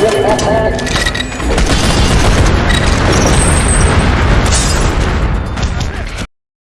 Get that back.